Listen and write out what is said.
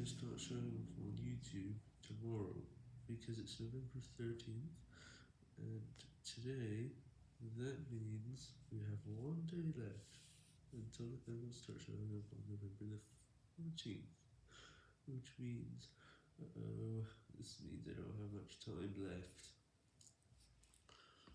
going to start showing up on YouTube tomorrow because it's November 13th and today that means we have one day left until it will start showing up on November the 14th which means uh oh this means I don't have much time left.